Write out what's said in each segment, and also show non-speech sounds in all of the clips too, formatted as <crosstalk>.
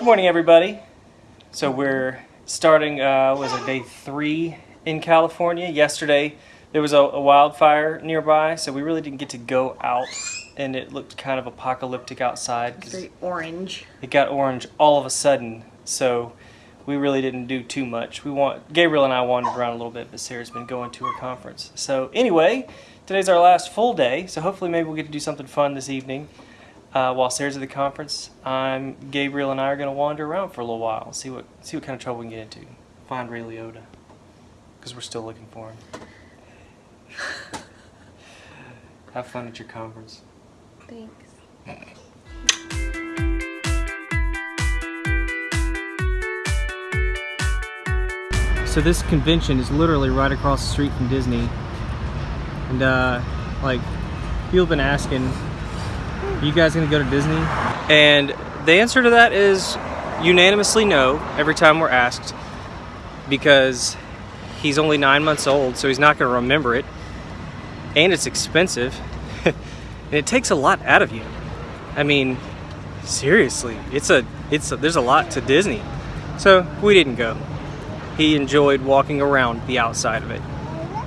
Good morning, everybody. So we're starting, uh, was it day three in California? Yesterday there was a, a wildfire nearby, so we really didn't get to go out, and it looked kind of apocalyptic outside. It's very orange. it got orange all of a sudden, so we really didn't do too much. We want Gabriel and I wandered around a little bit, but Sarah's been going to her conference. So anyway, today's our last full day, so hopefully maybe we'll get to do something fun this evening. Uh, while Sarah's at the conference, I'm Gabriel and I are going to wander around for a little while, see what see what kind of trouble we can get into. Find Ray Liotta, because we're still looking for him. <laughs> Have fun at your conference. Thanks. So this convention is literally right across the street from Disney. And uh, like, people have been asking, you guys gonna go to Disney? And the answer to that is unanimously no, every time we're asked. Because he's only nine months old, so he's not gonna remember it. And it's expensive. <laughs> and it takes a lot out of you. I mean, seriously, it's a, it's a, there's a lot to Disney. So we didn't go he enjoyed walking around the outside of it,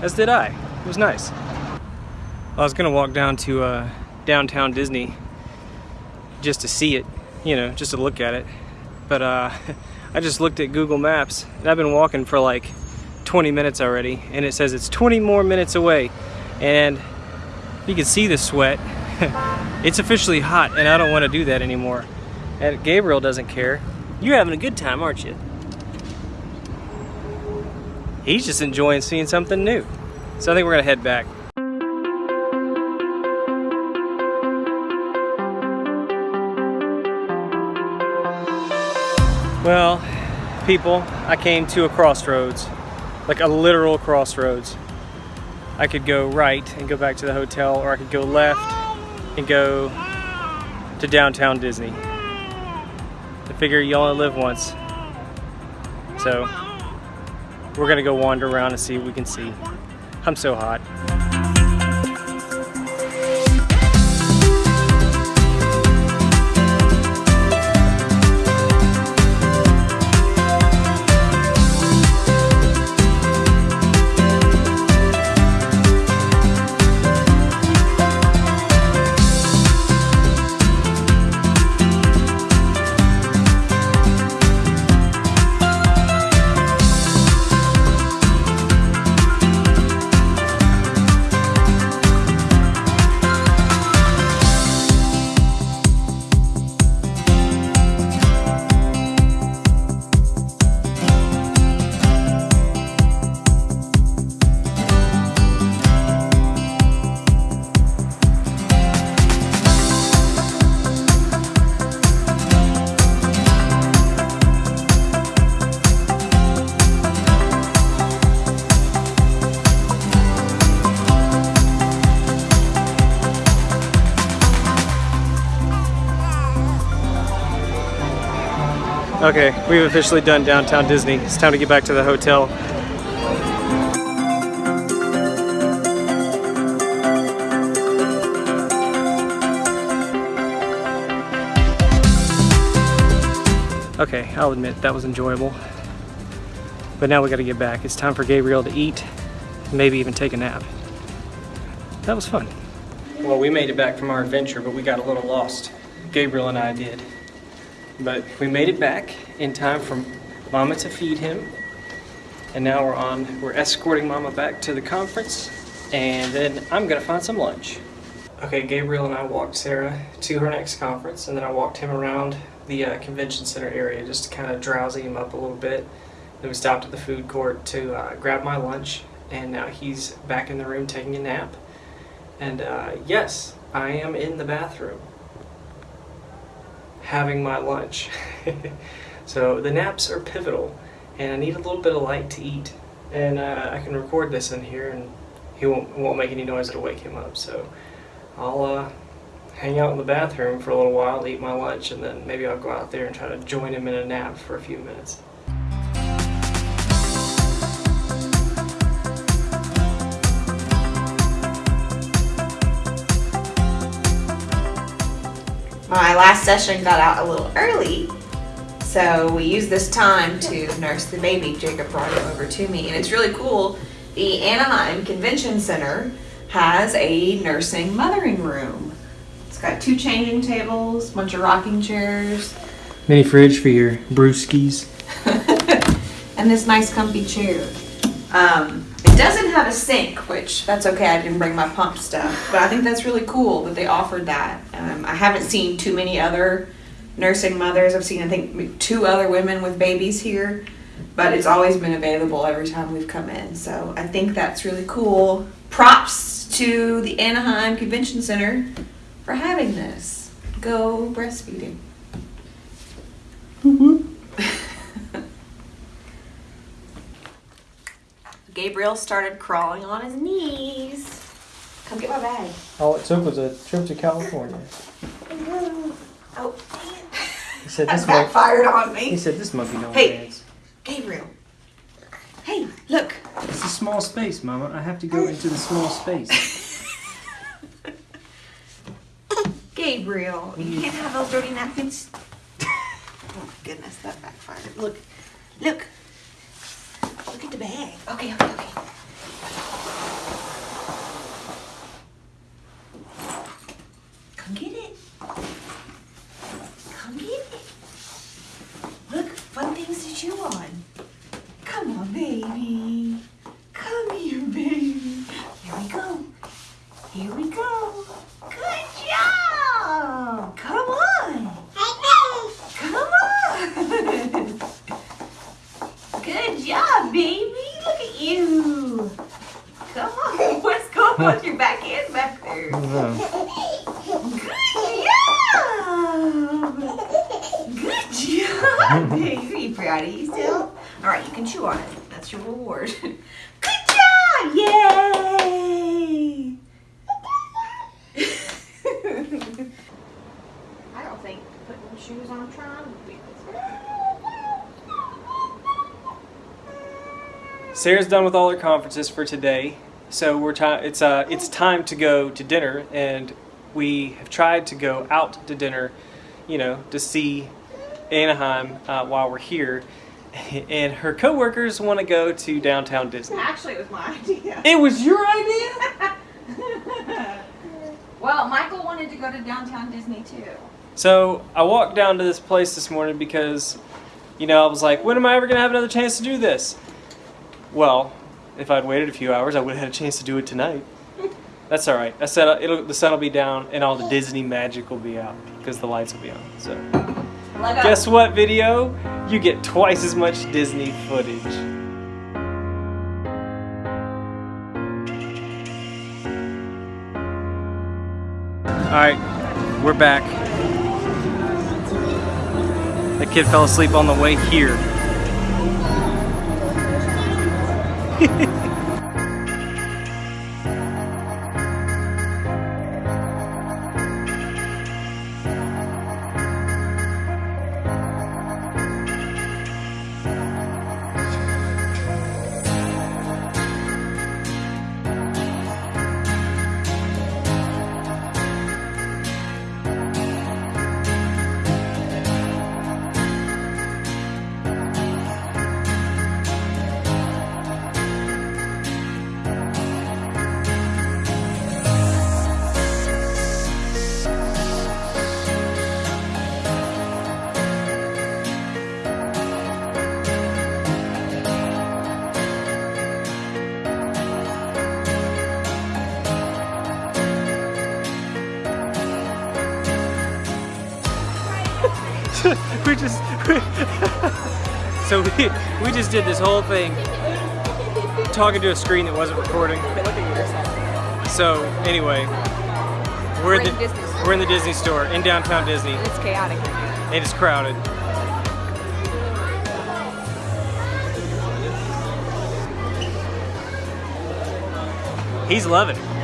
as did I. It was nice. I was gonna walk down to uh, downtown Disney just to see it, you know, just to look at it. But uh, <laughs> I just looked at Google Maps and I've been walking for like 20 minutes already, and it says it's 20 more minutes away. And you can see the sweat. <laughs> it's officially hot, and I don't want to do that anymore. And Gabriel doesn't care. You're having a good time, aren't you? he's just enjoying seeing something new. So I think we're gonna head back. Well, people, I came to a crossroads, like a literal crossroads. I could go right and go back to the hotel, or I could go left and go to downtown Disney. I figure you only live once. So, we're gonna go wander around and see what we can see. I'm so hot. Okay, we've officially done downtown Disney. It's time to get back to the hotel. Okay, I'll admit that was enjoyable. But now we gotta get back. It's time for Gabriel to eat, maybe even take a nap. That was fun. Well, we made it back from our adventure, but we got a little lost. Gabriel and I did. But we made it back in time for Mama to feed him. And now we're on, we're escorting Mama back to the conference. And then I'm gonna find some lunch. Okay, Gabriel and I walked Sarah to her next conference, and then I walked him around the uh, convention center area just to kind of drowsy him up a little bit. Then we stopped at the food court to uh, grab my lunch, and now he's back in the room taking a nap. And uh, yes, I am in the bathroom having my lunch. <laughs> so the naps are pivotal, and I need a little bit of light to eat. And uh, I can record this in here, and he won't, won't make any noise that'll wake him up. So I'll uh, hang out in the bathroom for a little while, eat my lunch, and then maybe I'll go out there and try to join him in a nap for a few minutes. My last session got out a little early, So we used this time to nurse the baby. Jacob brought him over to me, and it's really cool. The Anaheim Convention Center has a nursing mothering room. It's got two changing tables, a bunch of rocking chairs, Mini fridge for your brewskis. <laughs> and this nice comfy chair. Um, it doesn't have a sink, which that's okay. I didn't bring my pump stuff, but I think that's really cool that they offered that. Um, I haven't seen too many other nursing mothers. I've seen I think two other women with babies here, but it's always been available every time we've come in. So I think that's really cool. Props to the Anaheim Convention Center for having this. Go breastfeeding. Gabriel started crawling on his knees. Come get my bag. All it took was a trip to California. Mm-hmm. Oh, He said this monkey. backfired on me. He said this monkey don't Hey. dance. Gabriel. Hey, look. It's a small space, Mama. I have to go into the small space. <laughs> Gabriel, you mm. can't have those dirty napkins. <laughs> oh my goodness, that backfired. Look, look. At the bag. Okay, okay, okay. Come get it. Come get it. Look, fun things to chew on. Come on, baby. Come here, baby. Here we go. Here we go. Good job. Come on. Come on. Good job, baby. Look at you. Come on. <laughs> What's going on with your back hands back there? Good job. <laughs> Good job, baby. Proud of you still? All right, you can chew on it. That's your reward. <laughs> Good job. Yay. I don't think putting shoes on Tron would be Sarah's done with all her conferences for today, so we're time. It's uh, it's time to go to dinner, and we have tried to go out to dinner, you know, to see Anaheim uh, while we're here. <laughs> And her coworkers want to go to downtown Disney. Actually, it was my <laughs> idea. It was your idea. <laughs> well, Michael wanted to go to downtown Disney too. So I walked down to this place this morning because, you know, I was like, when am I ever gonna have another chance to do this? Well, if I'd waited a few hours, I would have had a chance to do it tonight. That's all right. I said it'll, the sun will be down and all the Disney magic will be out because the lights will be on. So, Lego. guess what, video? You get twice as much Disney footage. All right, we're back. The kid fell asleep on the way here. Hehehe <laughs> we just <laughs> so we, we just did this whole thing talking to a screen that wasn't recording. So anyway, we're in the Disney store. we're in the Disney store in downtown Disney. It's chaotic. It is crowded. He's loving it.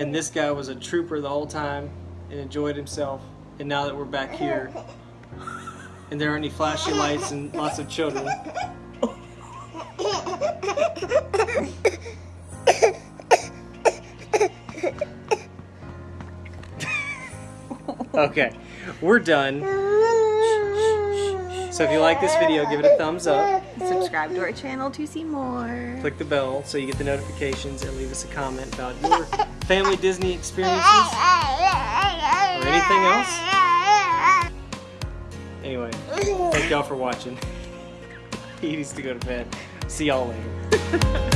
And this guy was a trooper the whole time and enjoyed himself. And now that we're back here, and there aren't any flashy lights and lots of children. Okay, we're done. <laughs> So if you like this video, give it a thumbs up. Subscribe to our channel to see more. Click the bell so you get the notifications and leave us a comment about your family Disney experiences or anything else. Anyway, thank y'all for watching. <laughs> He needs to go to bed. See y'all later. <laughs>